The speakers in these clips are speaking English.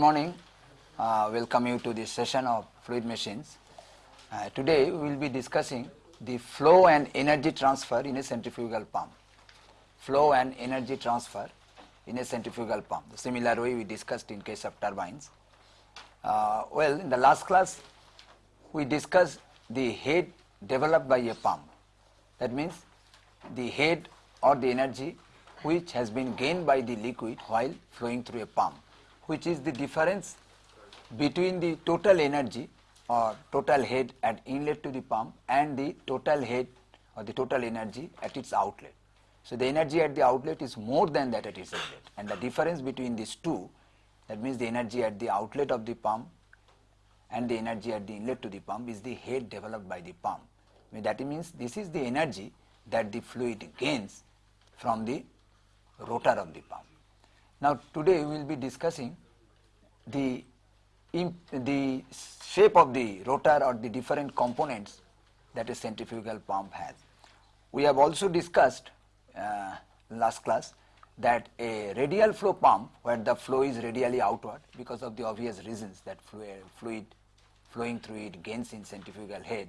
Good morning. Uh, welcome you to this session of fluid machines. Uh, today we will be discussing the flow and energy transfer in a centrifugal pump. Flow and energy transfer in a centrifugal pump. The similar way we discussed in case of turbines. Uh, well, in the last class we discussed the head developed by a pump. That means the head or the energy which has been gained by the liquid while flowing through a pump, which is the difference between the total energy or total head at inlet to the pump and the total head or the total energy at its outlet. So, the energy at the outlet is more than that at its inlet and the difference between these two that means the energy at the outlet of the pump and the energy at the inlet to the pump is the head developed by the pump. I mean that means this is the energy that the fluid gains from the rotor of the pump. Now today we will be discussing the the shape of the rotor or the different components that a centrifugal pump has. We have also discussed uh, last class that a radial flow pump where the flow is radially outward because of the obvious reasons that fluid flowing through it gains in centrifugal head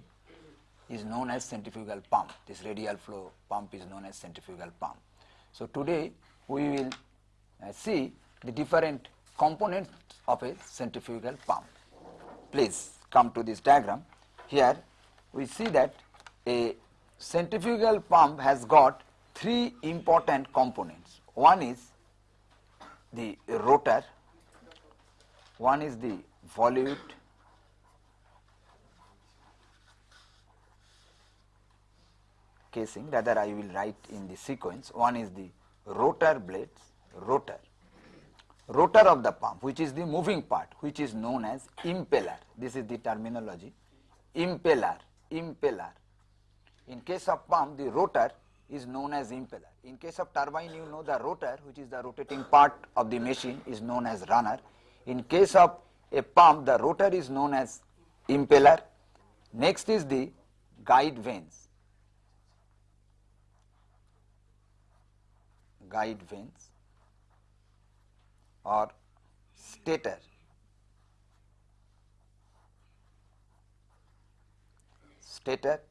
is known as centrifugal pump. This radial flow pump is known as centrifugal pump. So today we will Uh, see the different components of a centrifugal pump. Please come to this diagram. Here we see that a centrifugal pump has got three important components. One is the rotor, one is the volute, casing rather I will write in the sequence. One is the rotor blades, rotor, rotor of the pump which is the moving part which is known as impeller. This is the terminology impeller, impeller. In case of pump the rotor is known as impeller. In case of turbine you know the rotor which is the rotating part of the machine is known as runner. In case of a pump the rotor is known as impeller. Next is the guide vanes. guide vanes or stator. Stator.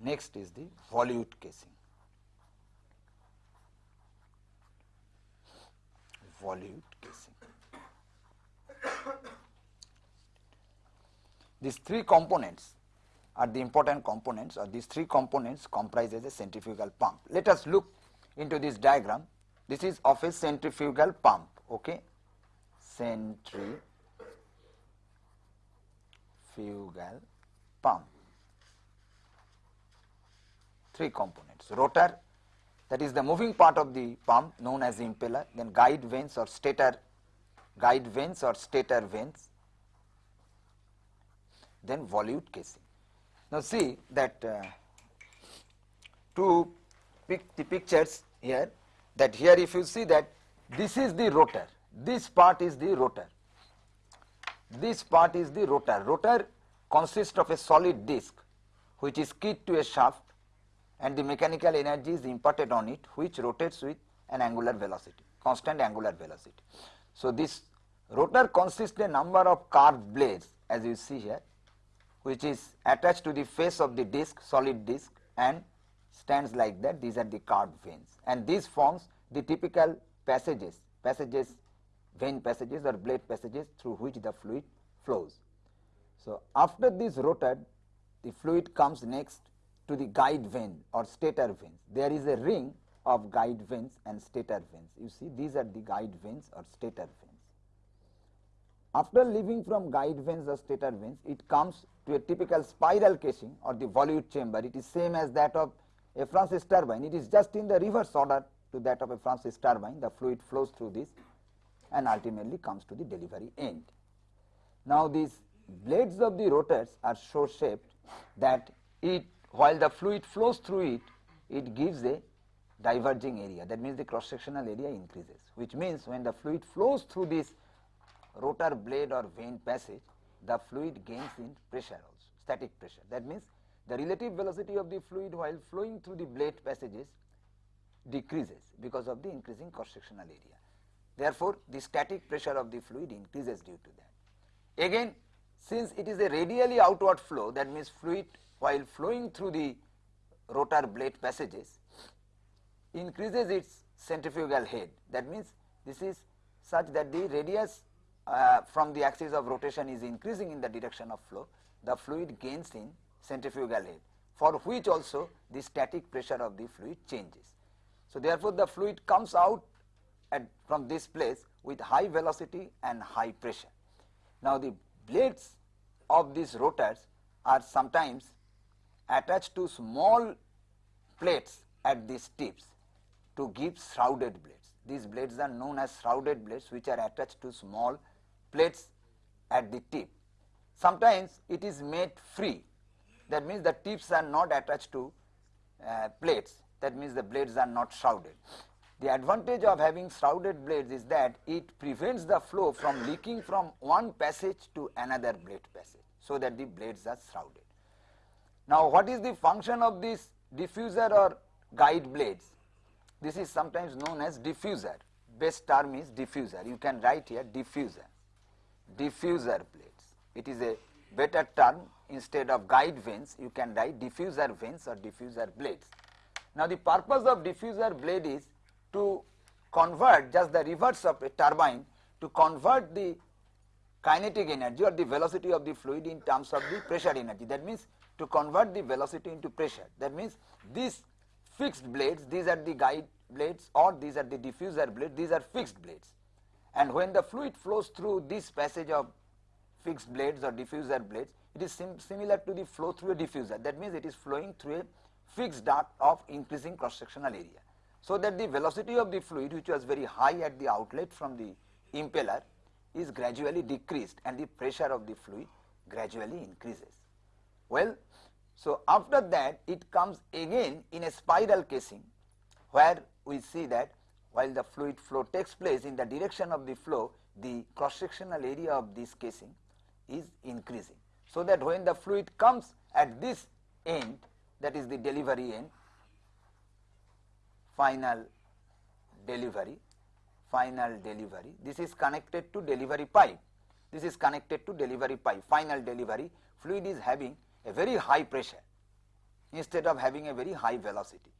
Next is the volute casing. Volute casing. These three components are the important components or these three components comprises a centrifugal pump. Let us look into this diagram. This is of a centrifugal pump, okay? Centrifugal pump. Three components, rotor that is the moving part of the pump known as impeller, then guide vanes or stator, guide vanes or stator vanes, then volute casing. Now see that uh, to pick the pictures here that here if you see that this is the rotor, this part is the rotor, this part is the rotor. Rotor consists of a solid disc which is keyed to a shaft and the mechanical energy is imparted on it which rotates with an angular velocity, constant angular velocity. So this rotor consists a number of curved blades as you see here which is attached to the face of the disc, solid disc and stands like that. These are the curved vanes and this forms the typical passages, passages, vane passages or blade passages through which the fluid flows. So, after this rotor, the fluid comes next to the guide vane or stator vanes. There is a ring of guide vanes and stator vanes. You see these are the guide vanes or stator vanes. After leaving from guide vanes or stator vanes, it comes to a typical spiral casing or the volute chamber. It is same as that of a Francis turbine. It is just in the reverse order to that of a Francis turbine. The fluid flows through this and ultimately comes to the delivery end. Now, these blades of the rotors are so shaped that it while the fluid flows through it, it gives a diverging area. That means the cross sectional area increases, which means when the fluid flows through this rotor blade or vane passage, the fluid gains in pressure also, static pressure. That means the relative velocity of the fluid while flowing through the blade passages decreases because of the increasing cross sectional area. Therefore, the static pressure of the fluid increases due to that. Again, since it is a radially outward flow, that means fluid while flowing through the rotor blade passages increases its centrifugal head. That means this is such that the radius uh, from the axis of rotation is increasing in the direction of flow, the fluid gains in centrifugal head for which also the static pressure of the fluid changes. So, therefore, the fluid comes out from this place with high velocity and high pressure. Now, the blades of these rotors are sometimes attached to small plates at these tips to give shrouded blades. These blades are known as shrouded blades which are attached to small plates at the tip. Sometimes it is made free that means the tips are not attached to uh, plates that means the blades are not shrouded. The advantage of having shrouded blades is that it prevents the flow from leaking from one passage to another blade passage so that the blades are shrouded. Now what is the function of this diffuser or guide blades? This is sometimes known as diffuser, best term is diffuser, you can write here diffuser, diffuser blades. It is a better term instead of guide vanes you can write diffuser vanes or diffuser blades. Now the purpose of diffuser blade is to convert just the reverse of a turbine to convert the kinetic energy or the velocity of the fluid in terms of the pressure energy. That means to convert the velocity into pressure. That means these fixed blades, these are the guide blades or these are the diffuser blades, these are fixed blades. And when the fluid flows through this passage of fixed blades or diffuser blades, it is sim similar to the flow through a diffuser. That means it is flowing through a fixed duct of increasing cross sectional area. So that the velocity of the fluid which was very high at the outlet from the impeller is gradually decreased and the pressure of the fluid gradually increases. Well, so after that it comes again in a spiral casing where we see that while the fluid flow takes place in the direction of the flow the cross sectional area of this casing is increasing so that when the fluid comes at this end that is the delivery end final delivery final delivery this is connected to delivery pipe. This is connected to delivery pipe. Final delivery fluid is having a very high pressure instead of having a very high velocity.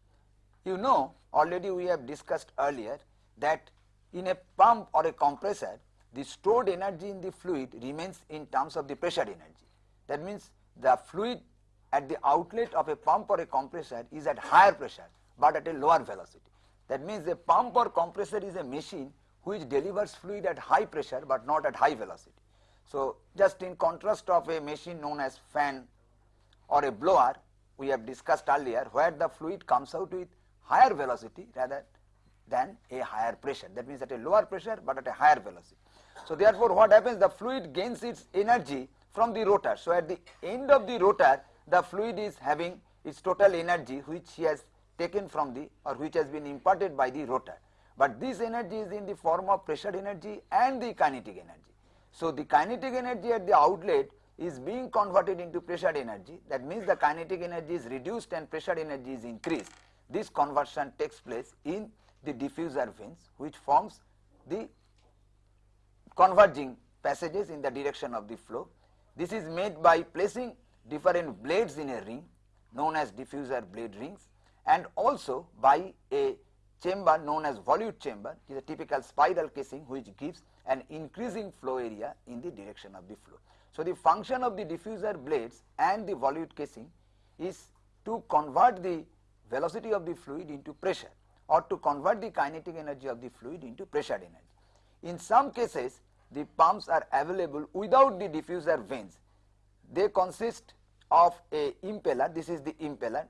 You know already we have discussed earlier that in a pump or a compressor the stored energy in the fluid remains in terms of the pressure energy that means the fluid at the outlet of a pump or a compressor is at higher pressure but at a lower velocity. That means a pump or compressor is a machine which delivers fluid at high pressure but not at high velocity. So just in contrast of a machine known as fan or a blower we have discussed earlier where the fluid comes out with higher velocity rather than a higher pressure that means at a lower pressure but at a higher velocity. So therefore what happens the fluid gains its energy from the rotor. So at the end of the rotor, the fluid is having its total energy which he has taken from the or which has been imparted by the rotor. But this energy is in the form of pressure energy and the kinetic energy. So the kinetic energy at the outlet is being converted into pressure energy. That means the kinetic energy is reduced and pressure energy is increased. This conversion takes place in the diffuser vanes which forms the converging passages in the direction of the flow this is made by placing different blades in a ring known as diffuser blade rings and also by a chamber known as volute chamber is a typical spiral casing which gives an increasing flow area in the direction of the flow. So, the function of the diffuser blades and the volute casing is to convert the velocity of the fluid into pressure or to convert the kinetic energy of the fluid into pressure energy. In some cases the pumps are available without the diffuser vanes. They consist of a impeller, this is the impeller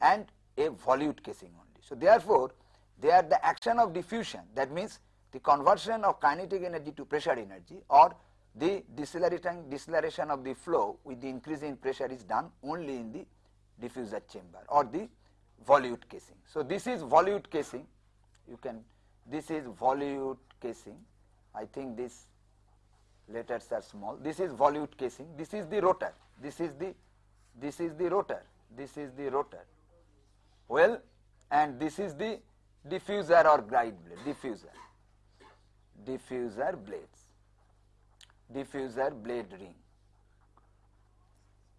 and a volute casing only. So therefore, they are the action of diffusion that means the conversion of kinetic energy to pressure energy or the deceleration, deceleration of the flow with the increase in pressure is done only in the diffuser chamber or the volute casing. So this is volute casing, you can, this is volute casing, I think this letters are small. This is volute casing. This is the rotor. This is the this is the rotor. This is the rotor. Well, and this is the diffuser or guide blade diffuser. diffuser blades, diffuser blade ring.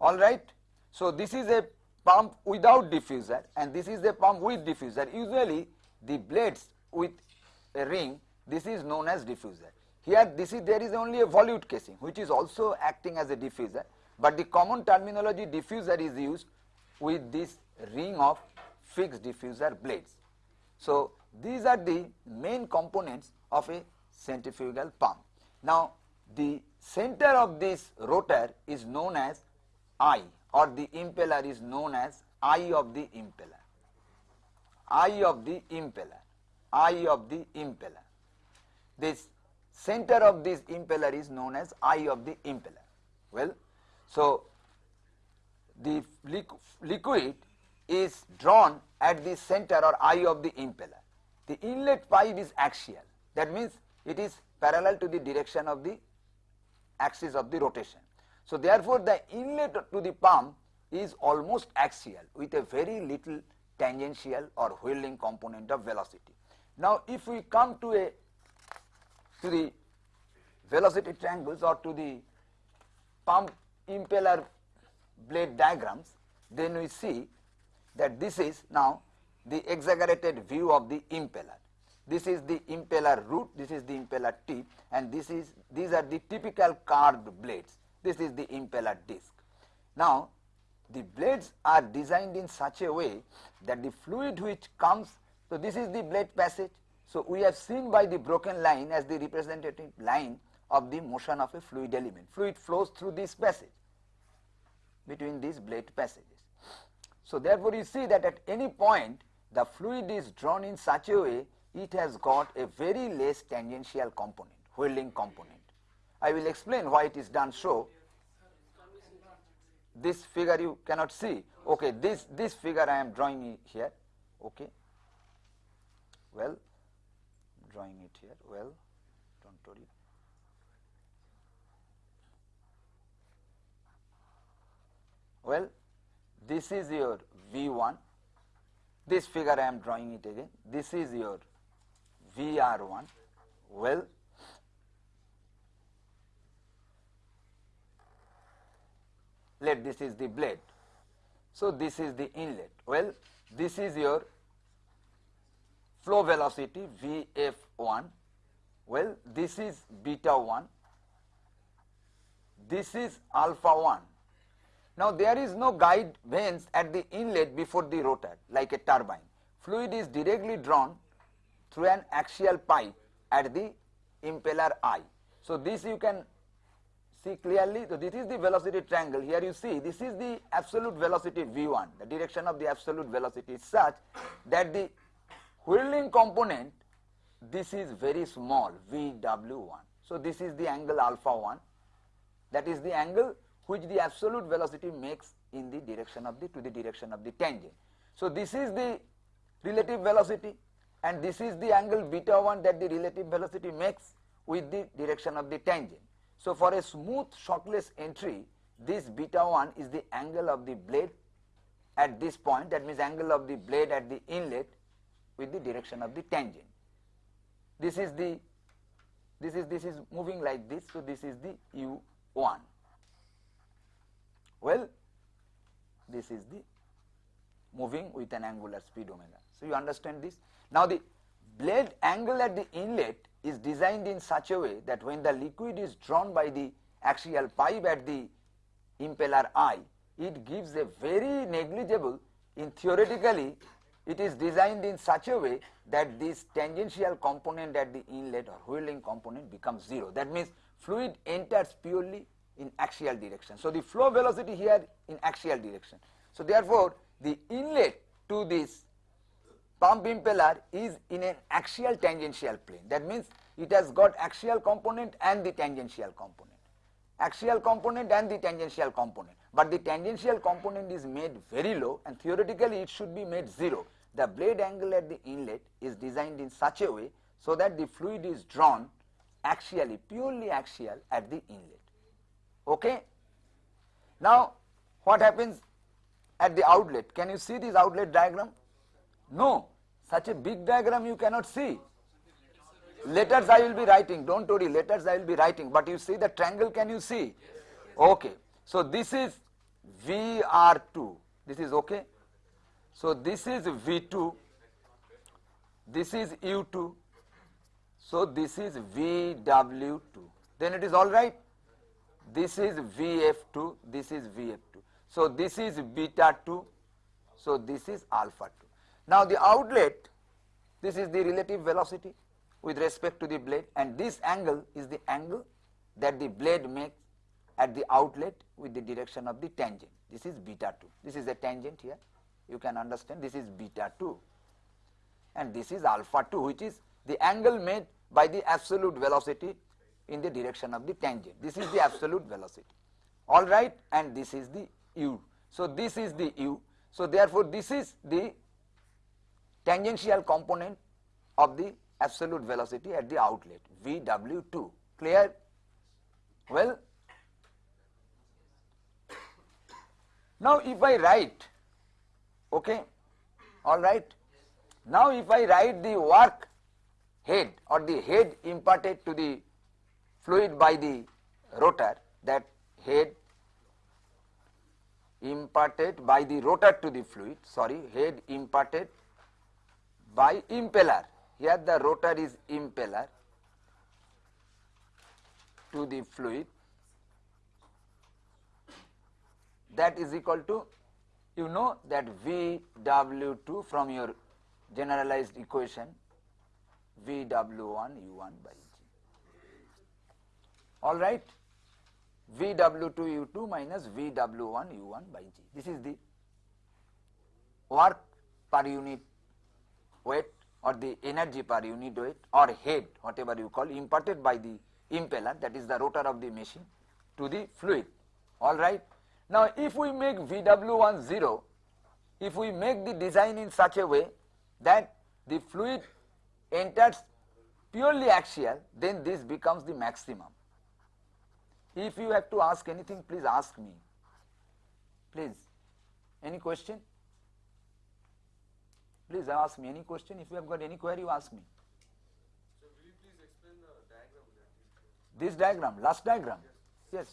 Alright. So, this is a pump without diffuser and this is a pump with diffuser. Usually the blades with a ring this is known as diffuser. Here this is there is only a volute casing which is also acting as a diffuser but the common terminology diffuser is used with this ring of fixed diffuser blades. So, these are the main components of a centrifugal pump. Now, the center of this rotor is known as eye or the impeller is known as eye of the impeller, eye of the impeller, eye of the impeller. This center of this impeller is known as eye of the impeller. Well, so the liquid is drawn at the center or eye of the impeller. The inlet pipe is axial that means it is parallel to the direction of the axis of the rotation. So, therefore, the inlet to the pump is almost axial with a very little tangential or whirling component of velocity. Now, if we come to a to the velocity triangles or to the pump impeller blade diagrams, then we see that this is now the exaggerated view of the impeller. This is the impeller root, this is the impeller tip and this is these are the typical carved blades. This is the impeller disc. Now, the blades are designed in such a way that the fluid which comes, so this is the blade passage. So, we have seen by the broken line as the representative line of the motion of a fluid element. Fluid flows through this passage between these blade passages. So, therefore, you see that at any point the fluid is drawn in such a way it has got a very less tangential component, whirling component. I will explain why it is done so. This figure you cannot see. Okay, this this figure I am drawing here. Okay. Well, drawing it here. Well, don't worry. Well, this is your V1. This figure I am drawing it again. This is your VR1. Well, let this is the blade. So, this is the inlet. Well, this is your flow velocity Vf1. Well, this is beta 1. This is alpha 1. Now, there is no guide vanes at the inlet before the rotor like a turbine. Fluid is directly drawn through an axial pipe at the impeller eye. So, this you can see clearly. So, this is the velocity triangle. Here you see this is the absolute velocity v1. The direction of the absolute velocity is such that the whirling component this is very small vw1. So, this is the angle alpha 1 that is the angle which the absolute velocity makes in the direction of the to the direction of the tangent. So, this is the relative velocity and this is the angle beta 1 that the relative velocity makes with the direction of the tangent. So, for a smooth shockless entry this beta 1 is the angle of the blade at this point that means angle of the blade at the inlet with the direction of the tangent. This is the this is this is moving like this so this is the u1 well this is the moving with an angular speed omega. So you understand this? Now the blade angle at the inlet is designed in such a way that when the liquid is drawn by the axial pipe at the impeller eye it gives a very negligible in theoretically it is designed in such a way that this tangential component at the inlet or whirling component becomes 0. That means fluid enters purely in axial direction. So, the flow velocity here in axial direction. So, therefore, the inlet to this pump impeller is in an axial tangential plane. That means it has got axial component and the tangential component. Axial component and the tangential component. But the tangential component is made very low and theoretically it should be made 0 the blade angle at the inlet is designed in such a way so that the fluid is drawn axially, purely axial at the inlet. Okay? Now, what happens at the outlet? Can you see this outlet diagram? No, such a big diagram you cannot see. letters I will be writing, don't worry, letters I will be writing, but you see the triangle, can you see? Okay, so this is VR2, this is okay. So this is V2, this is U2, so this is VW2, then it is all right. This is VF2, this is VF2. So this is beta 2, so this is alpha 2. Now the outlet, this is the relative velocity with respect to the blade and this angle is the angle that the blade makes at the outlet with the direction of the tangent. This is beta 2. This is a tangent here. You can understand this is beta 2 and this is alpha 2 which is the angle made by the absolute velocity in the direction of the tangent. This is the absolute velocity. All right and this is the u. So this is the u. So therefore this is the tangential component of the absolute velocity at the outlet Vw2 clear well now if I write okay? All right. Now if I write the work head or the head imparted to the fluid by the rotor that head imparted by the rotor to the fluid sorry head imparted by impeller. Here the rotor is impeller to the fluid. That is equal to you know that VW2 from your generalized equation VW1 U1 by G. All right. VW2 U2 minus VW1 U1 by G. This is the work per unit weight or the energy per unit weight or head whatever you call imparted by the impeller that is the rotor of the machine to the fluid alright. Now if we make VW1 0 if we make the design in such a way that the fluid enters purely axial then this becomes the maximum. If you have to ask anything please ask me please any question? Please ask me any question. If you have got any query, you ask me. So will you please explain the diagram This diagram, last diagram. Yes.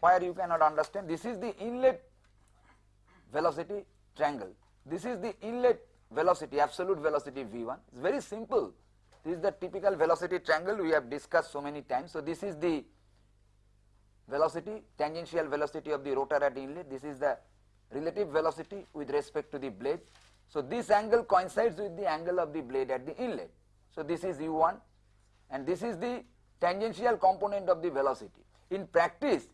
Where you cannot understand. This is the inlet velocity triangle. This is the inlet velocity, absolute velocity V1. It's very simple. This is the typical velocity triangle we have discussed so many times. So this is the velocity, tangential velocity of the rotor at inlet. This is the relative velocity with respect to the blade. So this angle coincides with the angle of the blade at the inlet. So this is u1 and this is the tangential component of the velocity. In practice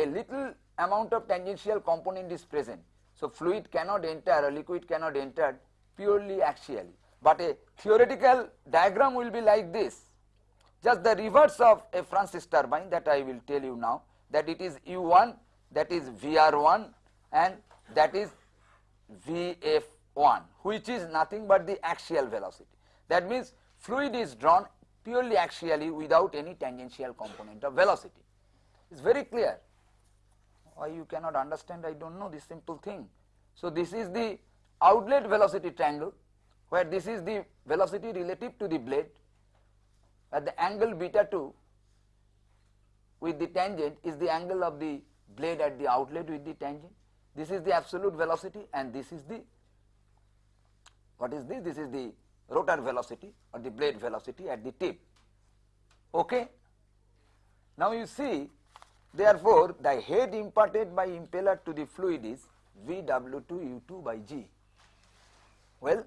a little amount of tangential component is present. So fluid cannot enter or liquid cannot enter purely axially. But a theoretical diagram will be like this. Just the reverse of a Francis turbine that I will tell you now that it is u1 that is VR1 and that is VF 1 which is nothing but the axial velocity. That means fluid is drawn purely axially without any tangential component of velocity. It is very clear. Why you cannot understand I do not know this simple thing. So this is the outlet velocity triangle where this is the velocity relative to the blade at the angle beta 2 with the tangent is the angle of the blade at the outlet with the tangent. This is the absolute velocity and this is the what is this? This is the rotor velocity or the blade velocity at the tip. Okay. Now you see therefore the head imparted by impeller to the fluid is VW2 U2 by G. Well,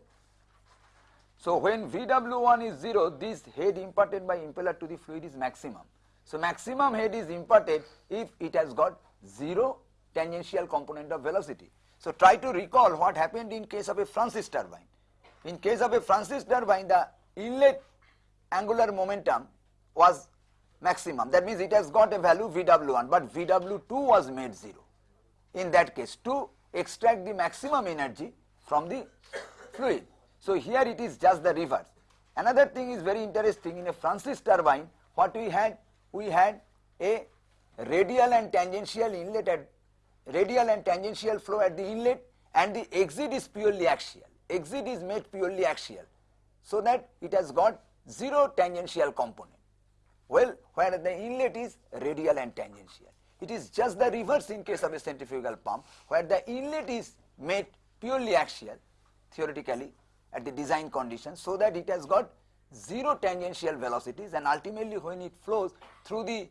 so when VW1 is 0 this head imparted by impeller to the fluid is maximum. So maximum head is imparted if it has got 0 tangential component of velocity. So try to recall what happened in case of a Francis turbine. In case of a Francis turbine, the inlet angular momentum was maximum. That means it has got a value VW1, but VW2 was made 0. In that case, to extract the maximum energy from the fluid. So here it is just the reverse. Another thing is very interesting in a Francis turbine, what we had? We had a radial and tangential inlet at radial and tangential flow at the inlet and the exit is purely axial exit is made purely axial so that it has got zero tangential component. Well, where the inlet is radial and tangential. It is just the reverse in case of a centrifugal pump. Where the inlet is made purely axial theoretically at the design conditions so that it has got zero tangential velocities and ultimately when it flows through the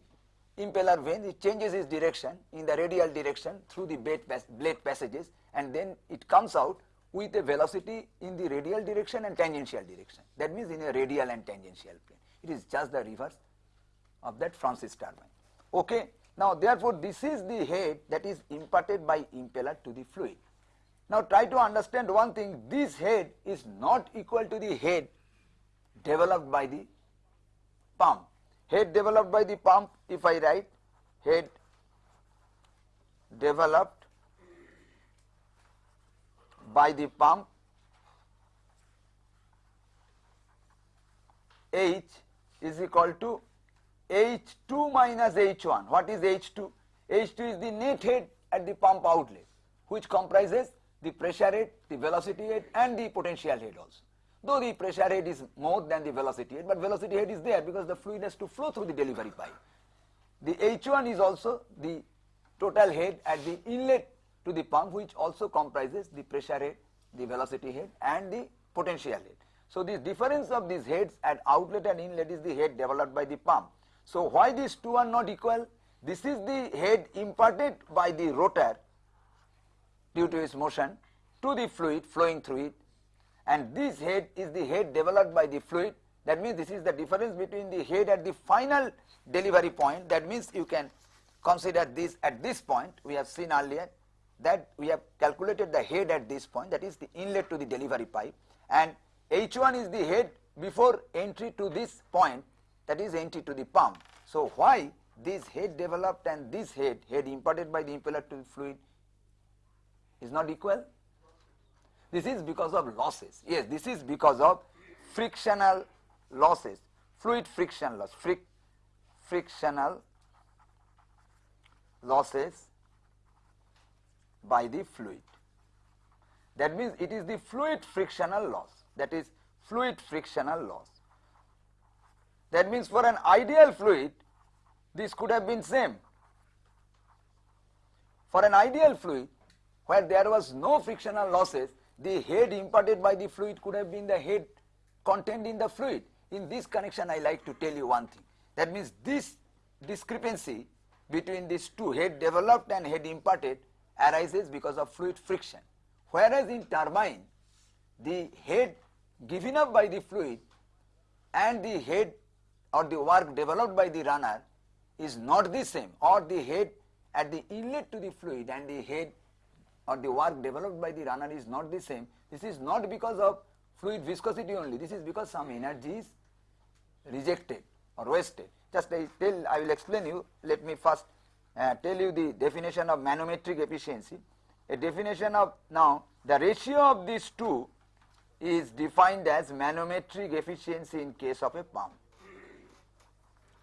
impeller vane it changes its direction in the radial direction through the blade, blade passages and then it comes out with a velocity in the radial direction and tangential direction. That means in a radial and tangential plane. It is just the reverse of that Francis turbine okay? Now therefore this is the head that is imparted by impeller to the fluid. Now try to understand one thing. This head is not equal to the head developed by the pump. Head developed by the pump if I write head developed by the pump H is equal to H2 minus H1. What is H2? H2 is the net head at the pump outlet which comprises the pressure head, the velocity head and the potential head also. Though the pressure head is more than the velocity head, but velocity head is there because the fluid has to flow through the delivery pipe. The H1 is also the total head at the inlet to the pump which also comprises the pressure head, the velocity head and the potential head. So the difference of these heads at outlet and inlet is the head developed by the pump. So why these two are not equal? This is the head imparted by the rotor due to its motion to the fluid flowing through it. And this head is the head developed by the fluid. That means this is the difference between the head at the final delivery point. That means you can consider this at this point. We have seen earlier that we have calculated the head at this point. That is the inlet to the delivery pipe. And H1 is the head before entry to this point that is entry to the pump. So why this head developed and this head, head imparted by the impeller to the fluid is not equal? This is because of losses. Yes, this is because of frictional losses, fluid friction loss, fric frictional losses by the fluid. That means it is the fluid frictional loss, that is fluid frictional loss. That means for an ideal fluid, this could have been same. For an ideal fluid, where there was no frictional losses, the head imparted by the fluid could have been the head contained in the fluid. In this connection, I like to tell you one thing. That means this discrepancy between these two head developed and head imparted arises because of fluid friction. Whereas in turbine, the head given up by the fluid and the head or the work developed by the runner is not the same or the head at the inlet to the fluid and the head or the work developed by the runner is not the same. This is not because of fluid viscosity only. This is because some energy is rejected or wasted. Just I tell, I will explain you. Let me first uh, tell you the definition of manometric efficiency. A definition of now the ratio of these two is defined as manometric efficiency in case of a pump.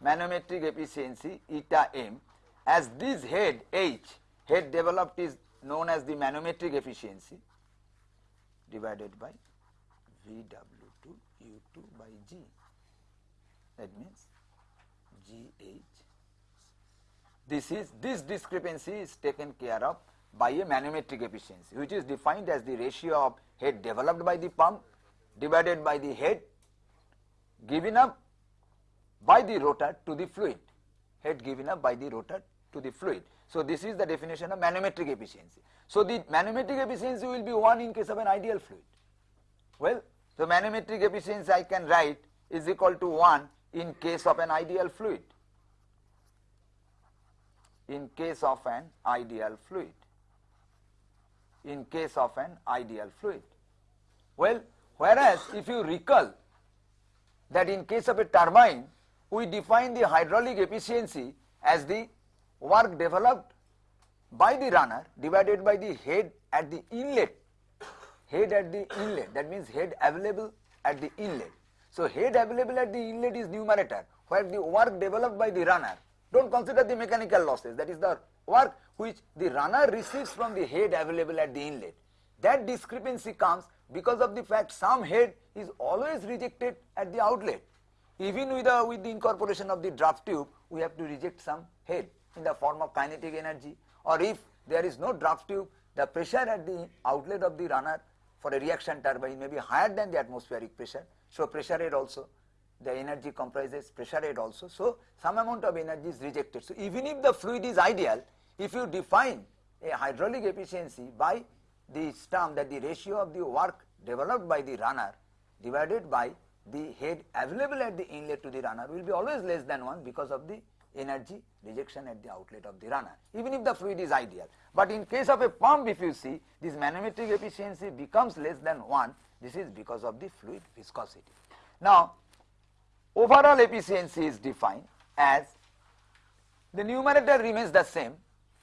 Manometric efficiency eta m as this head H head developed is known as the manometric efficiency divided by VW2 U2 by G. That means GH. This is this discrepancy is taken care of by a manometric efficiency which is defined as the ratio of head developed by the pump divided by the head given up by the rotor to the fluid head given up by the rotor to the fluid. So this is the definition of manometric efficiency. So the manometric efficiency will be 1 in case of an ideal fluid. Well, so manometric efficiency I can write is equal to 1 in case of an ideal fluid. In case of an ideal fluid. In case of an ideal fluid. Well, whereas if you recall that in case of a turbine, we define the hydraulic efficiency as the work developed by the runner divided by the head at the inlet. Head at the inlet that means head available at the inlet. So head available at the inlet is numerator where the work developed by the runner don't consider the mechanical losses that is the work which the runner receives from the head available at the inlet. That discrepancy comes because of the fact some head is always rejected at the outlet even with the, with the incorporation of the draft tube, we have to reject some head in the form of kinetic energy or if there is no draft tube, the pressure at the outlet of the runner for a reaction turbine may be higher than the atmospheric pressure. So, pressure head also the energy comprises pressure head also. So, some amount of energy is rejected. So, even if the fluid is ideal, if you define a hydraulic efficiency by the term that the ratio of the work developed by the runner divided by the head available at the inlet to the runner will be always less than 1 because of the energy rejection at the outlet of the runner even if the fluid is ideal. But in case of a pump if you see this manometric efficiency becomes less than 1 this is because of the fluid viscosity. Now overall efficiency is defined as the numerator remains the same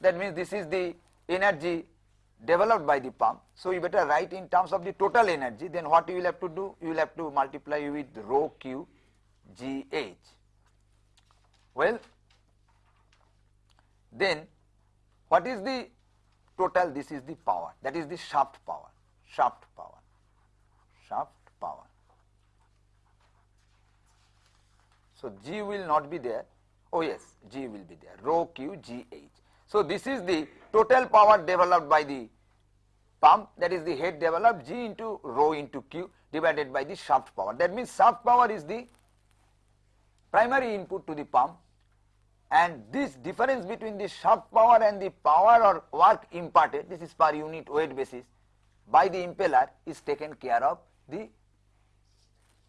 that means this is the energy developed by the pump. So, you better write in terms of the total energy then what you will have to do you will have to multiply with rho q g h. Well then what is the total this is the power that is the shaft power shaft power shaft power. So, g will not be there oh yes g will be there rho q g h. So, this is the total power developed by the pump that is the head developed G into rho into Q divided by the shaft power. That means shaft power is the primary input to the pump and this difference between the shaft power and the power or work imparted this is per unit weight basis by the impeller is taken care of the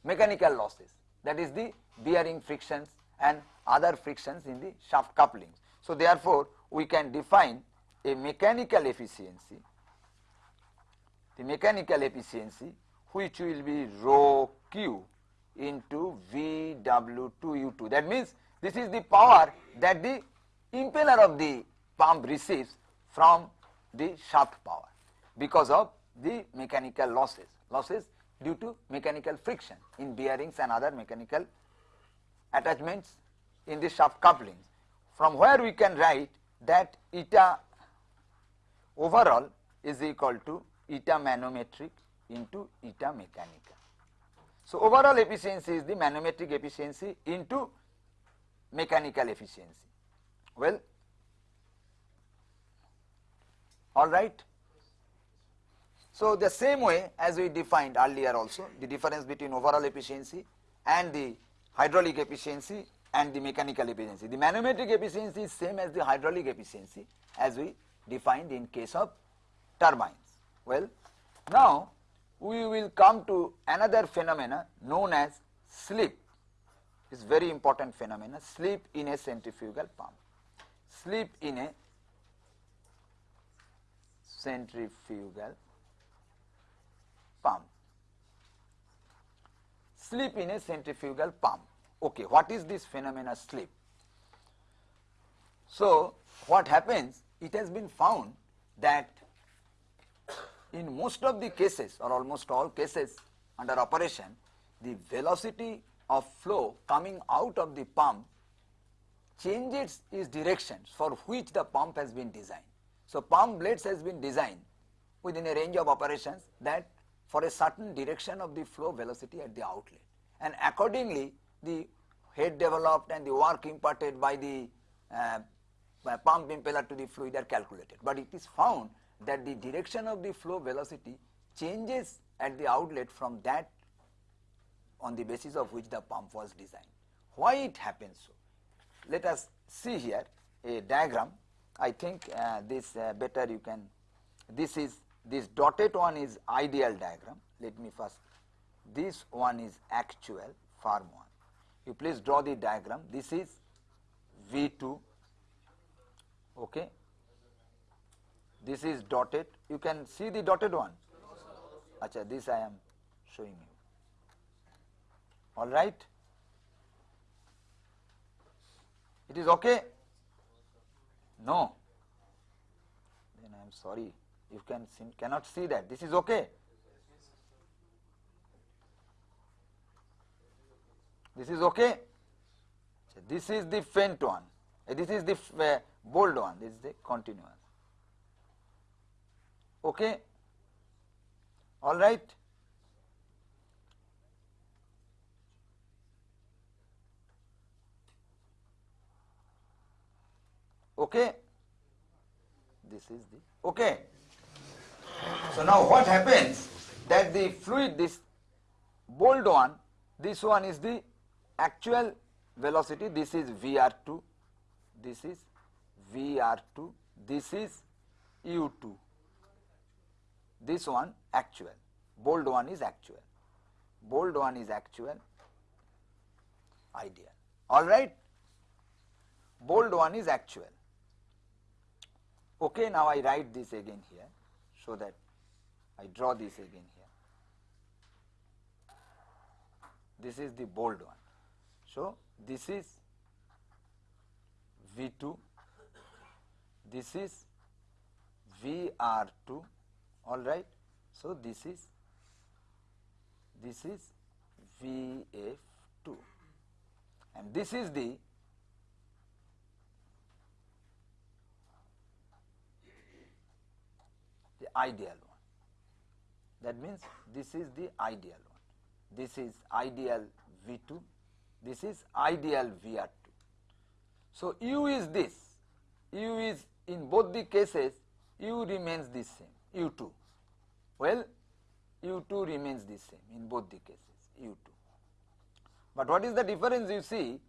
mechanical losses that is the bearing frictions and other frictions in the shaft couplings. So, therefore, we can define a mechanical efficiency, the mechanical efficiency which will be rho q into VW2U2. That means this is the power that the impeller of the pump receives from the shaft power because of the mechanical losses, losses due to mechanical friction in bearings and other mechanical attachments in the shaft couplings. From where we can write that eta overall is equal to eta manometric into eta mechanical. So, overall efficiency is the manometric efficiency into mechanical efficiency. Well, all right. So, the same way as we defined earlier also the difference between overall efficiency and the hydraulic efficiency and the mechanical efficiency. The manometric efficiency is same as the hydraulic efficiency as we defined in case of turbines. Well, now we will come to another phenomena known as slip. It's very important phenomena, slip in a centrifugal pump. Slip in a centrifugal pump. Slip in a centrifugal pump. Okay, what is this phenomena slip? So, what happens? It has been found that in most of the cases or almost all cases under operation, the velocity of flow coming out of the pump changes its direction for which the pump has been designed. So, pump blades has been designed within a range of operations that for a certain direction of the flow velocity at the outlet and accordingly the head developed and the work imparted by the uh, pump impeller to the fluid are calculated. But it is found that the direction of the flow velocity changes at the outlet from that on the basis of which the pump was designed. Why it happens so? Let us see here a diagram. I think uh, this uh, better you can, this is, this dotted one is ideal diagram. Let me first, this one is actual farm one. You please draw the diagram. This is V2, okay. This is dotted. You can see the dotted one. Acha, this I am showing you. All right. It is okay? No. Then I am sorry. You can see, cannot see that. This is okay. This is okay. So this is the faint one. Uh, this is the uh, bold one. This is the continuous. Okay. All right. okay this is the okay so now what happens that the fluid this bold one this one is the actual velocity, this is VR2, this is VR2, this is U2, this one actual, bold one is actual, bold one is actual, ideal, alright, bold one is actual. Okay, now I write this again here so that I draw this again here. This is the bold one. So, this is V2, this is VR2, all right. So, this is this is VF2 and this is the the ideal one. That means this is the ideal one. This is ideal V2, this is ideal VR2. So, U is this, U is in both the cases U remains the same, U2. Well, U2 remains the same in both the cases, U2. But what is the difference you see?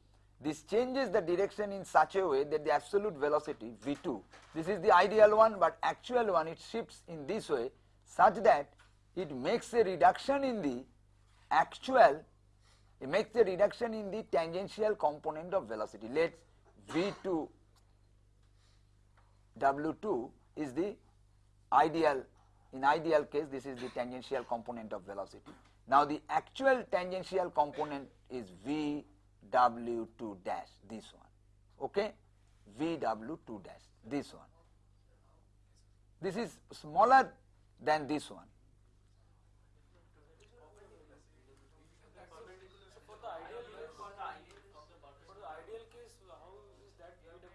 This changes the direction in such a way that the absolute velocity V2, this is the ideal one but actual one it shifts in this way such that it makes a reduction in the actual, it makes a reduction in the tangential component of velocity. Let V2 W2 is the ideal, in ideal case this is the tangential component of velocity. Now the actual tangential component is VW2 dash, this one, okay, VW2 dash, this one. This is smaller than this one. For the ideal case, for the ideal case, how is that VW?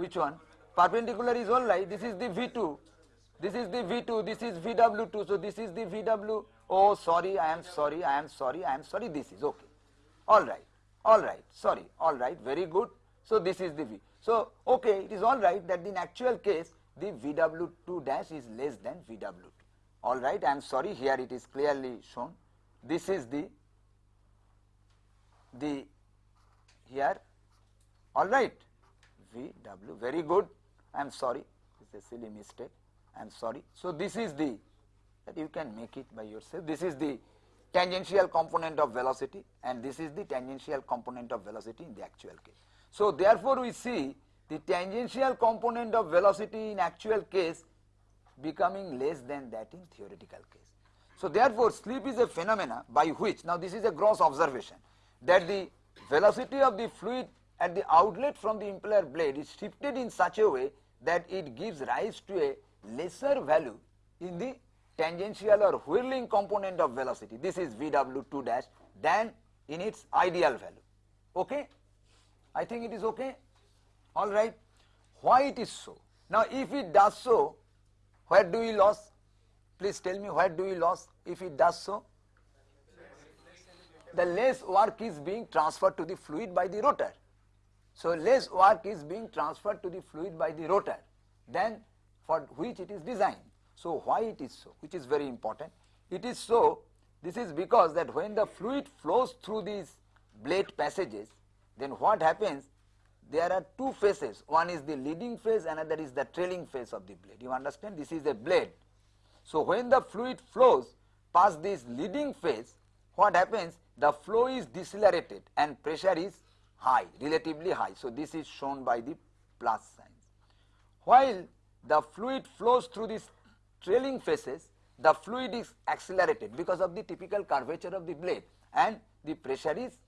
Which one? Perpendicular is all right. This is the V2. This is the V2. This is VW2. So this is the VW. Oh, sorry. I am sorry. I am sorry. I am sorry. This is okay. All right. All right. Sorry. All right. Very good. So this is the V. So okay. It is all right that in actual case the VW2 dash is less than VW2. All right. I am sorry. Here it is clearly shown. This is the the here all right VW very good. I am sorry. It's a silly mistake. I am sorry. So this is the that you can make it by yourself. This is the tangential component of velocity and this is the tangential component of velocity in the actual case. So therefore we see the tangential component of velocity in actual case becoming less than that in theoretical case. So therefore slip is a phenomena by which now this is a gross observation that the velocity of the fluid at the outlet from the impeller blade is shifted in such a way that it gives rise to a lesser value in the tangential or whirling component of velocity. This is VW2 dash than in its ideal value. Okay? I think it is okay. All right. Why it is so? Now, if it does so, where do we lose? Please tell me where do we lose if it does so? the less work is being transferred to the fluid by the rotor. So less work is being transferred to the fluid by the rotor than for which it is designed. So why it is so, which is very important. It is so, this is because that when the fluid flows through these blade passages, then what happens, there are two phases, one is the leading phase, another is the trailing phase of the blade. You understand, this is a blade. So when the fluid flows past this leading phase, what happens, the flow is decelerated and pressure is high, relatively high. So this is shown by the plus signs. While the fluid flows through these trailing faces, the fluid is accelerated because of the typical curvature of the blade and the pressure is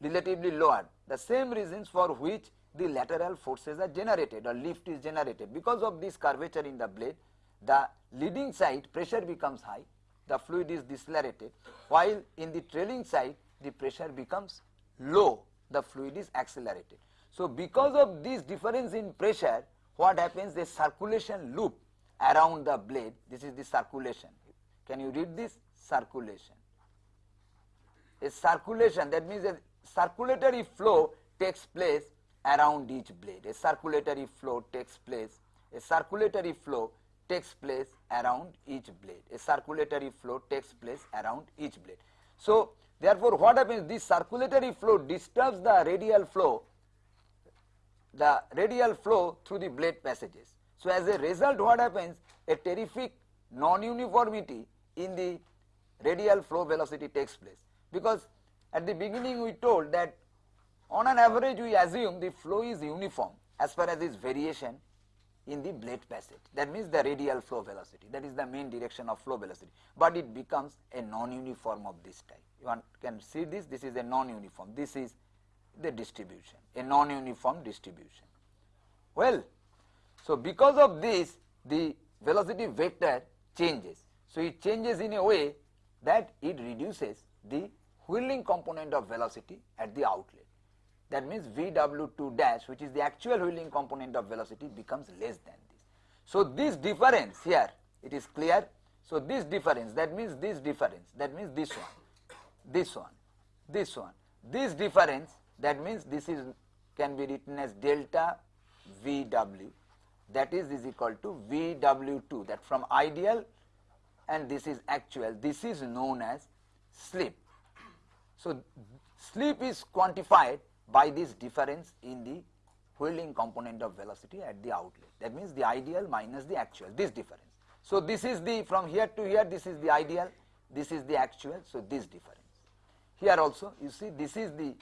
relatively lower. The same reasons for which the lateral forces are generated or lift is generated. Because of this curvature in the blade, the leading side pressure becomes high the fluid is decelerated while in the trailing side the pressure becomes low the fluid is accelerated. So because of this difference in pressure what happens the circulation loop around the blade this is the circulation can you read this circulation a circulation that means a circulatory flow takes place around each blade. A circulatory flow takes place, a circulatory flow takes place around each blade. A circulatory flow takes place around each blade. So, therefore, what happens? This circulatory flow disturbs the radial flow, the radial flow through the blade passages. So, as a result, what happens? A terrific non-uniformity in the radial flow velocity takes place because at the beginning we told that on an average we assume the flow is uniform as far as its variation in the blade passage. That means the radial flow velocity. That is the main direction of flow velocity. But it becomes a non-uniform of this type. You can see this this is a non-uniform. This is the distribution a non-uniform distribution. Well so because of this the velocity vector changes. So it changes in a way that it reduces the whirling component of velocity at the outlet. That means VW2 dash which is the actual whirling component of velocity becomes less than this. So this difference here it is clear. So this difference that means this difference that means this one, this one, this one, this difference that means this is can be written as delta VW that is is equal to VW2 that from ideal and this is actual this is known as slip. So, slip is quantified by this difference in the whirling component of velocity at the outlet that means the ideal minus the actual this difference. So, this is the from here to here this is the ideal this is the actual so this difference. Here also you see this is the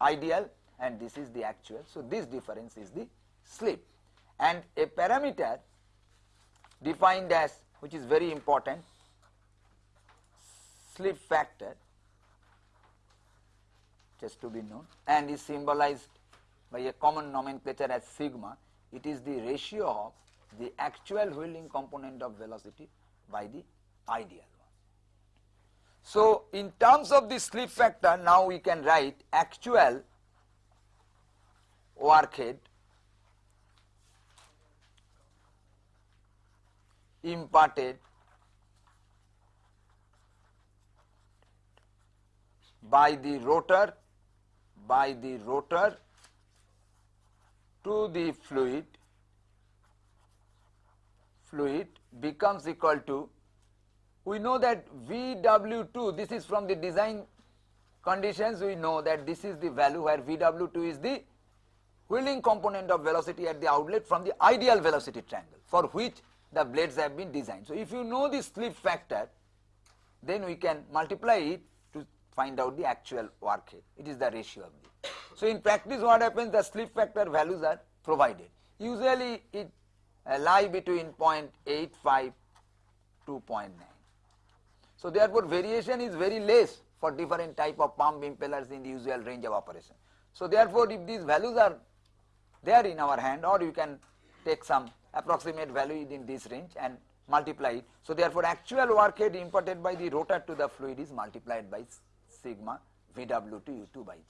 ideal and this is the actual so this difference is the slip and a parameter defined as which is very important slip factor just to be known and is symbolized by a common nomenclature as sigma it is the ratio of the actual whirling component of velocity by the ideal one. So, in terms of the slip factor now we can write actual work head imparted by the rotor by the rotor to the fluid fluid becomes equal to we know that VW2 this is from the design conditions we know that this is the value where VW2 is the whirling component of velocity at the outlet from the ideal velocity triangle for which the blades have been designed. So, if you know the slip factor then we can multiply it find out the actual work head it is the ratio of the. So, in practice what happens the slip factor values are provided usually it uh, lie between 0.85 to 0.9. So, therefore, variation is very less for different type of pump impellers in the usual range of operation. So, therefore, if these values are there in our hand or you can take some approximate value in this range and multiply it. So, therefore, actual work head imparted by the rotor to the fluid is multiplied by sigma VW to U2 by G.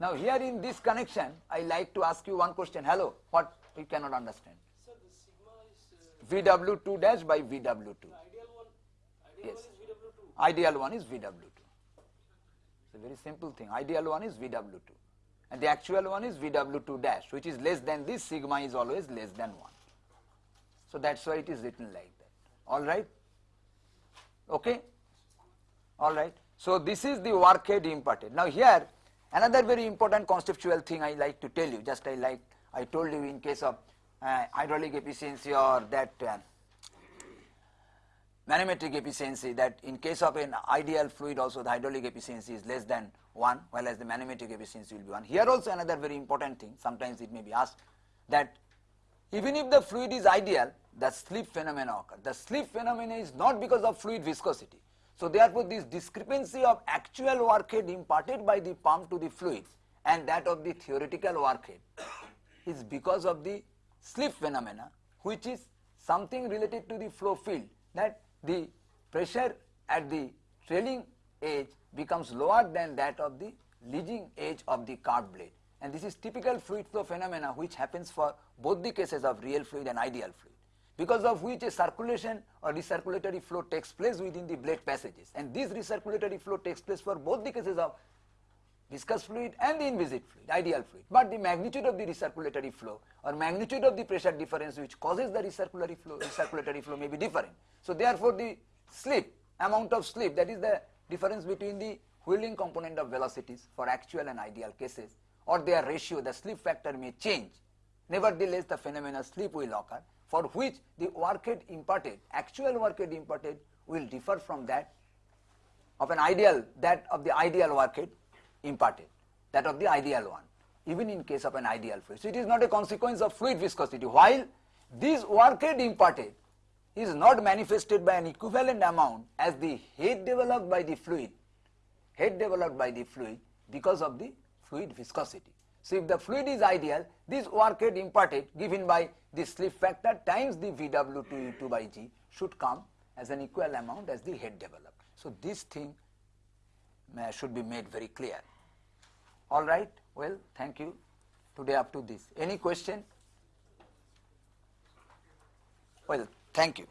Now, here in this connection, I like to ask you one question. Hello, what we cannot understand? Sir, the sigma is uh, VW2 dash by VW2. ideal one. Ideal Yes. one is VW2. Ideal one is VW2. It's a very simple thing. Ideal one is VW2. And the actual one is VW2 dash, which is less than this, sigma is always less than 1. So that's why it is written like that. Alright? Okay? Alright. So this is the work head imparted. Now here, another very important conceptual thing I like to tell you, just I like, I told you in case of uh, hydraulic efficiency or that uh, manometric efficiency that in case of an ideal fluid also the hydraulic efficiency is less than 1 while as the manometric efficiency will be 1. Here also another very important thing sometimes it may be asked that even if the fluid is ideal the slip phenomena occur. The slip phenomena is not because of fluid viscosity. So therefore this discrepancy of actual work head imparted by the pump to the fluid and that of the theoretical work head is because of the slip phenomena which is something related to the flow field that the pressure at the trailing edge becomes lower than that of the leading edge of the curved blade. And this is typical fluid flow phenomena which happens for both the cases of real fluid and ideal fluid because of which a circulation or recirculatory flow takes place within the blade passages and this recirculatory flow takes place for both the cases of viscous fluid and the inviscid fluid, ideal fluid. But the magnitude of the recirculatory flow or magnitude of the pressure difference which causes the recirculatory flow, recirculatory flow may be different. So therefore the slip, amount of slip that is the difference between the whirling component of velocities for actual and ideal cases or their ratio, the slip factor may change. Nevertheless, the phenomena slip will occur for which the work rate imparted, actual work rate imparted will differ from that of an ideal, that of the ideal work rate imparted, that of the ideal one, even in case of an ideal fluid. So it is not a consequence of fluid viscosity. While this work rate imparted is not manifested by an equivalent amount as the head developed by the fluid, head developed by the fluid because of the fluid viscosity. So if the fluid is ideal, this work rate imparted given by the slip factor times the VW2U2 by G should come as an equal amount as the head developed. So this thing uh, should be made very clear. All right, well, thank you today up to this. Any question? Well, thank you.